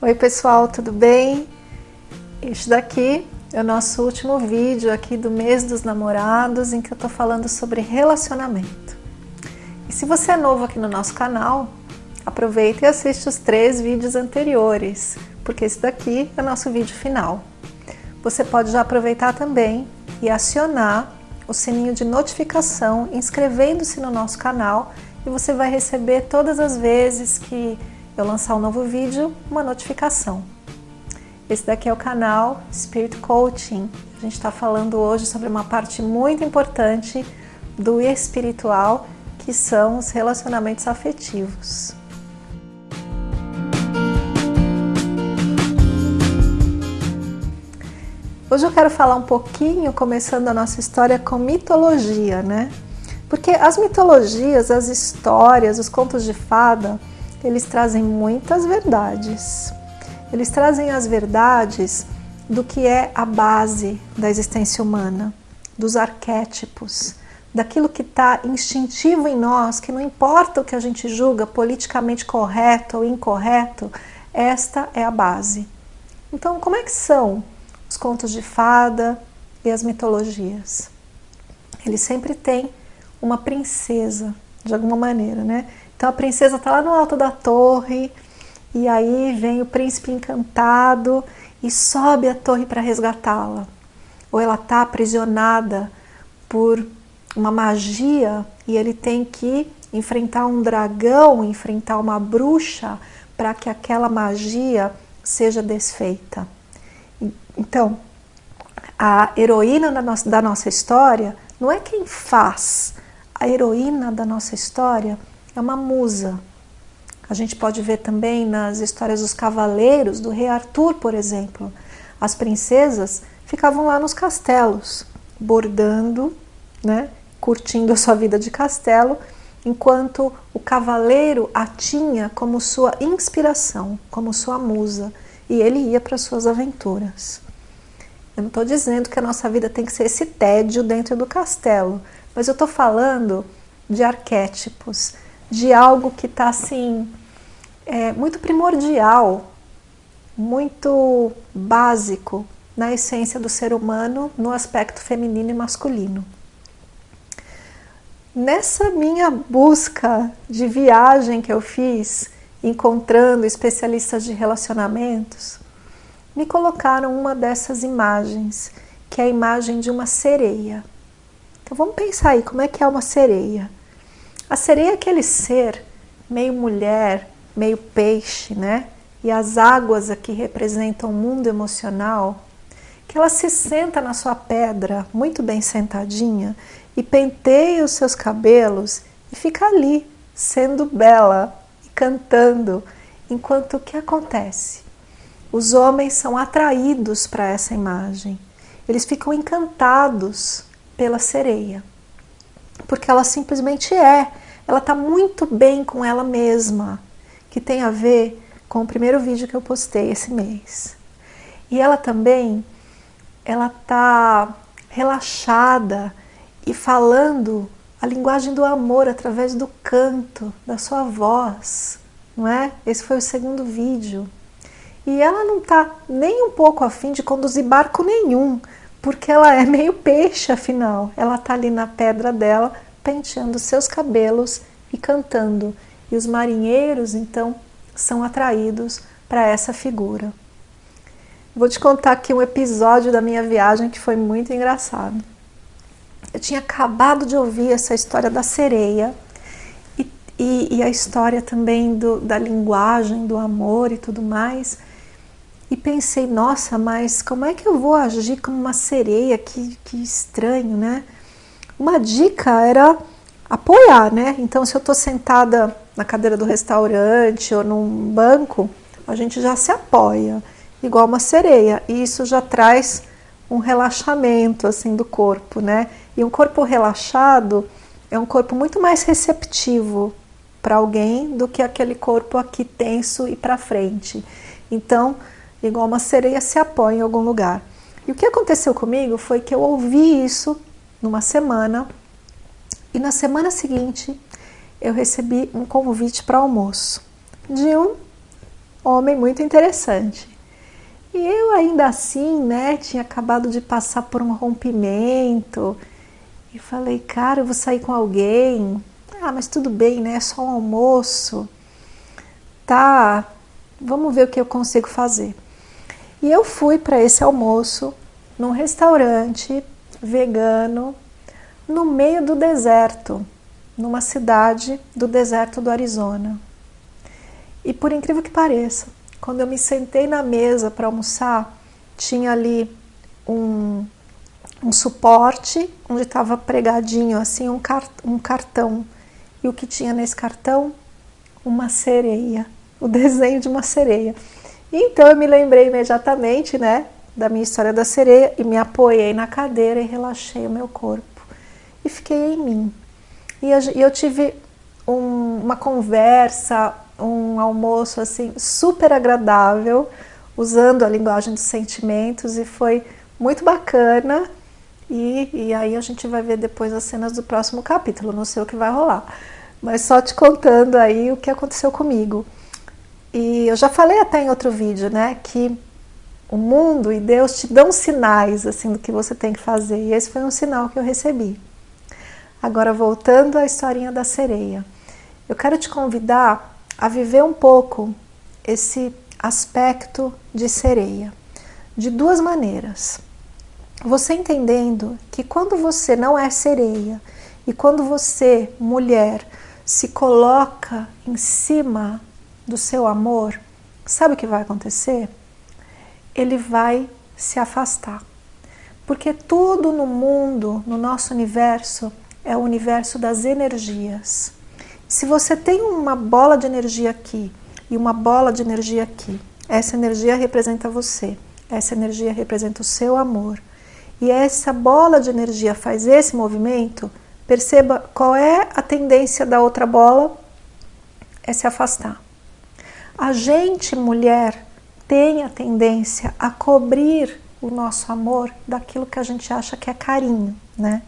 Oi pessoal, tudo bem? Este daqui é o nosso último vídeo aqui do mês dos namorados em que eu tô falando sobre relacionamento. E se você é novo aqui no nosso canal, aproveita e assiste os três vídeos anteriores, porque esse daqui é o nosso vídeo final. Você pode já aproveitar também e acionar o sininho de notificação inscrevendo-se no nosso canal e você vai receber todas as vezes que eu lançar um novo vídeo, uma notificação. Esse daqui é o canal Spirit Coaching. A gente está falando hoje sobre uma parte muito importante do espiritual, que são os relacionamentos afetivos. Hoje eu quero falar um pouquinho, começando a nossa história com mitologia, né? Porque as mitologias, as histórias, os contos de fada, eles trazem muitas verdades. Eles trazem as verdades do que é a base da existência humana, dos arquétipos, daquilo que está instintivo em nós, que não importa o que a gente julga politicamente correto ou incorreto, esta é a base. Então, como é que são os contos de fada e as mitologias? Eles sempre têm uma princesa, de alguma maneira, né? Então a princesa está lá no alto da torre e aí vem o príncipe encantado e sobe a torre para resgatá-la. Ou ela está aprisionada por uma magia e ele tem que enfrentar um dragão, enfrentar uma bruxa para que aquela magia seja desfeita. Então, a heroína da nossa, da nossa história não é quem faz, a heroína da nossa história é uma musa. A gente pode ver também nas histórias dos cavaleiros, do rei Arthur, por exemplo. As princesas ficavam lá nos castelos, bordando, né, curtindo a sua vida de castelo, enquanto o cavaleiro a tinha como sua inspiração, como sua musa, e ele ia para suas aventuras. Eu não estou dizendo que a nossa vida tem que ser esse tédio dentro do castelo, mas eu estou falando de arquétipos, de algo que está assim, é, muito primordial, muito básico na essência do ser humano no aspecto feminino e masculino. Nessa minha busca de viagem que eu fiz, encontrando especialistas de relacionamentos, me colocaram uma dessas imagens, que é a imagem de uma sereia. Então vamos pensar aí, como é que é uma sereia? A sereia é aquele ser meio mulher, meio peixe, né? E as águas aqui representam o mundo emocional, que ela se senta na sua pedra, muito bem sentadinha, e penteia os seus cabelos e fica ali, sendo bela e cantando, enquanto o que acontece? Os homens são atraídos para essa imagem. Eles ficam encantados pela sereia porque ela simplesmente é. Ela está muito bem com ela mesma, que tem a ver com o primeiro vídeo que eu postei esse mês. E ela também, ela está relaxada e falando a linguagem do amor através do canto, da sua voz, não é? Esse foi o segundo vídeo. E ela não está nem um pouco afim de conduzir barco nenhum, porque ela é meio peixe, afinal. Ela está ali na pedra dela, penteando seus cabelos e cantando. E os marinheiros, então, são atraídos para essa figura. Vou te contar aqui um episódio da minha viagem que foi muito engraçado. Eu tinha acabado de ouvir essa história da sereia e, e, e a história também do, da linguagem, do amor e tudo mais e pensei, nossa, mas como é que eu vou agir como uma sereia? Que, que estranho, né? Uma dica era apoiar, né? Então, se eu estou sentada na cadeira do restaurante ou num banco, a gente já se apoia, igual uma sereia, e isso já traz um relaxamento assim do corpo, né? E um corpo relaxado é um corpo muito mais receptivo para alguém do que aquele corpo aqui tenso e para frente. Então, igual uma sereia se apoia em algum lugar. E o que aconteceu comigo foi que eu ouvi isso numa semana e na semana seguinte eu recebi um convite para almoço de um homem muito interessante. E eu ainda assim, né, tinha acabado de passar por um rompimento e falei, cara, eu vou sair com alguém. Ah, mas tudo bem, né? É só um almoço. Tá, vamos ver o que eu consigo fazer. E eu fui para esse almoço num restaurante vegano no meio do deserto, numa cidade do deserto do Arizona. E por incrível que pareça, quando eu me sentei na mesa para almoçar, tinha ali um, um suporte onde estava pregadinho assim um, cart um cartão. E o que tinha nesse cartão? Uma sereia, o desenho de uma sereia. Então eu me lembrei imediatamente, né, da minha história da sereia e me apoiei na cadeira e relaxei o meu corpo e fiquei em mim. E eu, tive um, uma conversa, um almoço assim super agradável, usando a linguagem dos sentimentos e foi muito bacana. E, e aí a gente vai ver depois as cenas do próximo capítulo, não sei o que vai rolar, mas só te contando aí o que aconteceu comigo. E eu já falei até em outro vídeo, né, que o mundo e Deus te dão sinais assim do que você tem que fazer. E esse foi um sinal que eu recebi. Agora voltando à historinha da sereia. Eu quero te convidar a viver um pouco esse aspecto de sereia, de duas maneiras. Você entendendo que quando você não é sereia e quando você, mulher, se coloca em cima do seu amor, sabe o que vai acontecer? Ele vai se afastar. Porque tudo no mundo, no nosso universo, é o universo das energias. Se você tem uma bola de energia aqui e uma bola de energia aqui, essa energia representa você, essa energia representa o seu amor. E essa bola de energia faz esse movimento, perceba qual é a tendência da outra bola, é se afastar. A gente, mulher, tem a tendência a cobrir o nosso amor daquilo que a gente acha que é carinho, né?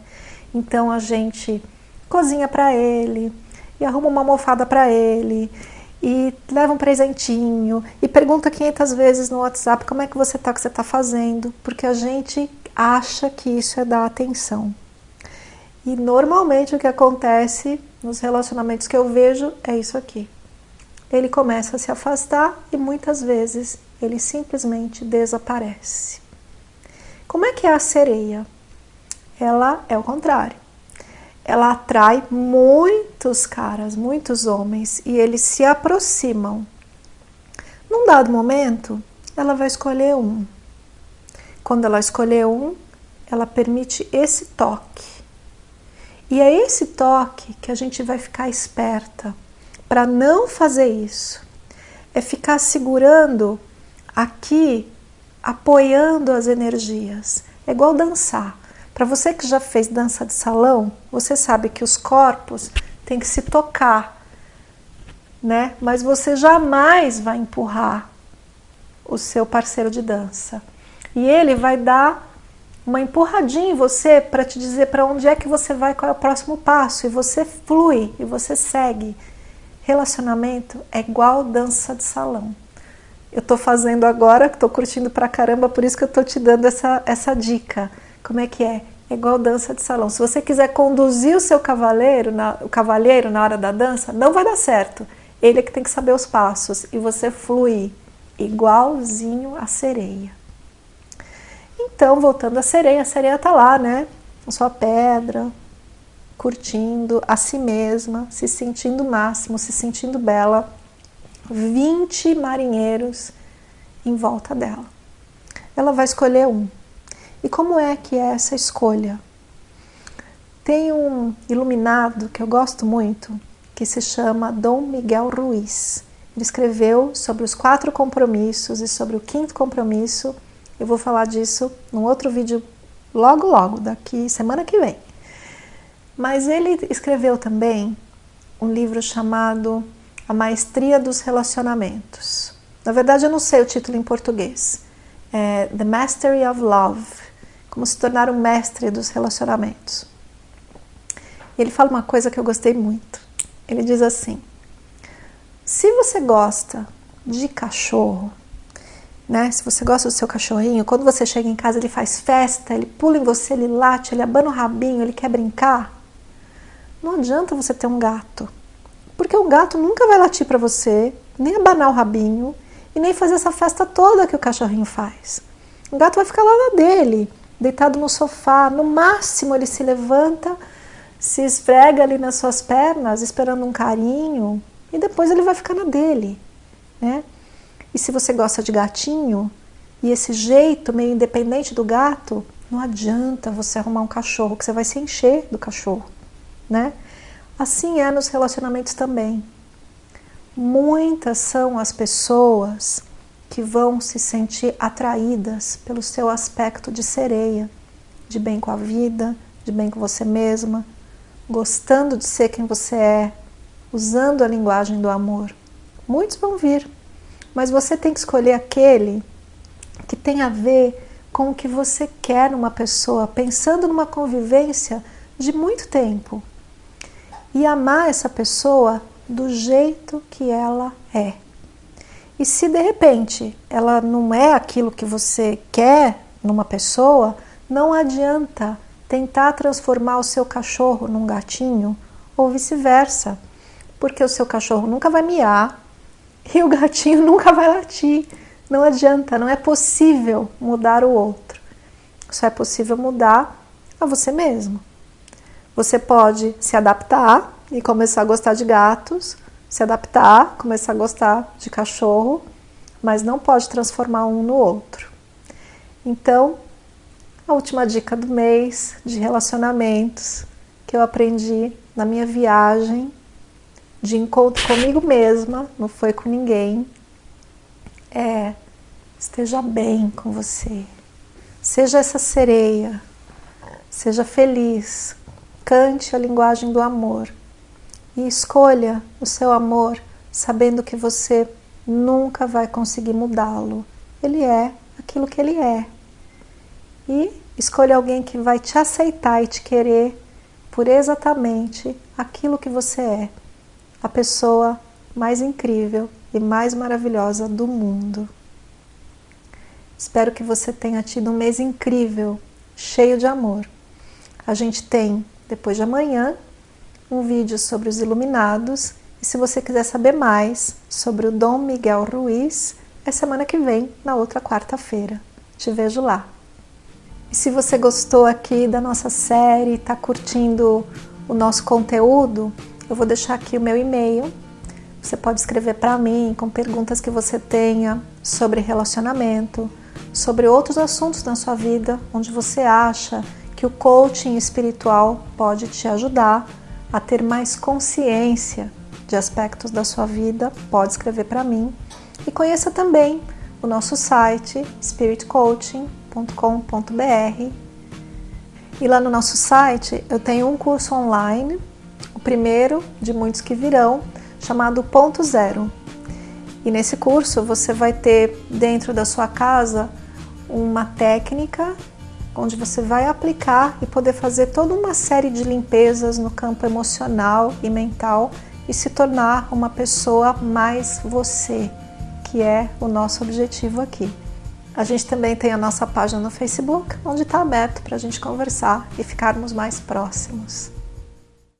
Então a gente cozinha para ele e arruma uma almofada para ele e leva um presentinho e pergunta 500 vezes no WhatsApp como é que você tá, o que você está fazendo, porque a gente acha que isso é dar atenção. E normalmente o que acontece nos relacionamentos que eu vejo é isso aqui. Ele começa a se afastar e muitas vezes ele simplesmente desaparece. Como é que é a sereia? ela é o contrário. Ela atrai muitos caras, muitos homens, e eles se aproximam. Num dado momento, ela vai escolher um. Quando ela escolher um, ela permite esse toque. E é esse toque que a gente vai ficar esperta para não fazer isso. É ficar segurando aqui, apoiando as energias. É igual dançar. Para você que já fez dança de salão, você sabe que os corpos têm que se tocar, né? Mas você jamais vai empurrar o seu parceiro de dança. E ele vai dar uma empurradinha em você para te dizer para onde é que você vai, qual é o próximo passo, e você flui e você segue. Relacionamento é igual dança de salão. Eu estou fazendo agora, estou curtindo pra caramba, por isso que eu estou te dando essa, essa dica. Como é que é? É igual dança de salão. Se você quiser conduzir o seu cavaleiro na, o cavalheiro na hora da dança, não vai dar certo. Ele é que tem que saber os passos e você flui igualzinho a sereia. Então, voltando à sereia, a sereia está lá, né? Sua pedra, curtindo a si mesma, se sentindo máximo, se sentindo bela. 20 marinheiros em volta dela. Ela vai escolher um. E como é que é essa escolha? Tem um iluminado que eu gosto muito, que se chama Dom Miguel Ruiz. Ele escreveu sobre os quatro compromissos e sobre o quinto compromisso. Eu vou falar disso num outro vídeo logo, logo, daqui semana que vem. Mas ele escreveu também um livro chamado A Maestria dos Relacionamentos. Na verdade, eu não sei o título em português. É The Mastery of Love como se tornar um mestre dos relacionamentos. Ele fala uma coisa que eu gostei muito. Ele diz assim: se você gosta de cachorro, né? Se você gosta do seu cachorrinho, quando você chega em casa ele faz festa, ele pula em você, ele late, ele abana o rabinho, ele quer brincar. Não adianta você ter um gato, porque o gato nunca vai latir para você, nem abanar o rabinho e nem fazer essa festa toda que o cachorrinho faz. O gato vai ficar lá na dele, deitado no sofá, no máximo ele se levanta, se esfrega ali nas suas pernas, esperando um carinho, e depois ele vai ficar na dele, né? E se você gosta de gatinho, e esse jeito meio independente do gato, não adianta você arrumar um cachorro, que você vai se encher do cachorro né? Assim é nos relacionamentos também. Muitas são as pessoas que vão se sentir atraídas pelo seu aspecto de sereia, de bem com a vida, de bem com você mesma, gostando de ser quem você é, usando a linguagem do amor. Muitos vão vir, mas você tem que escolher aquele que tem a ver com o que você quer numa pessoa, pensando numa convivência de muito tempo e amar essa pessoa do jeito que ela é. E se de repente ela não é aquilo que você quer numa pessoa, não adianta tentar transformar o seu cachorro num gatinho ou vice-versa, porque o seu cachorro nunca vai miar e o gatinho nunca vai latir. Não adianta, não é possível mudar o outro. Só é possível mudar a você mesmo. Você pode se adaptar e começar a gostar de gatos, se adaptar, começar a gostar de cachorro, mas não pode transformar um no outro. Então, a última dica do mês de relacionamentos que eu aprendi na minha viagem de encontro comigo mesma, não foi com ninguém, é esteja bem com você. Seja essa sereia, seja feliz, cante a linguagem do amor e escolha o seu amor sabendo que você nunca vai conseguir mudá-lo. Ele é aquilo que ele é. E escolha alguém que vai te aceitar e te querer por exatamente aquilo que você é, a pessoa mais incrível e mais maravilhosa do mundo. Espero que você tenha tido um mês incrível, cheio de amor. A gente tem depois de amanhã um vídeo sobre os iluminados. E se você quiser saber mais sobre o Dom Miguel Ruiz, é semana que vem, na outra quarta-feira. Te vejo lá. E se você gostou aqui da nossa série, está curtindo o nosso conteúdo, eu vou deixar aqui o meu e-mail. Você pode escrever para mim com perguntas que você tenha sobre relacionamento, sobre outros assuntos na sua vida, onde você acha que o coaching espiritual pode te ajudar a ter mais consciência de aspectos da sua vida, pode escrever para mim. E conheça também o nosso site spiritcoaching.com.br. E lá no nosso site eu tenho um curso online, o primeiro de muitos que virão, chamado Ponto Zero. E nesse curso você vai ter dentro da sua casa uma técnica onde você vai aplicar e poder fazer toda uma série de limpezas no campo emocional e mental e se tornar uma pessoa mais você, que é o nosso objetivo aqui. A gente também tem a nossa página no Facebook, onde está aberto para a gente conversar e ficarmos mais próximos.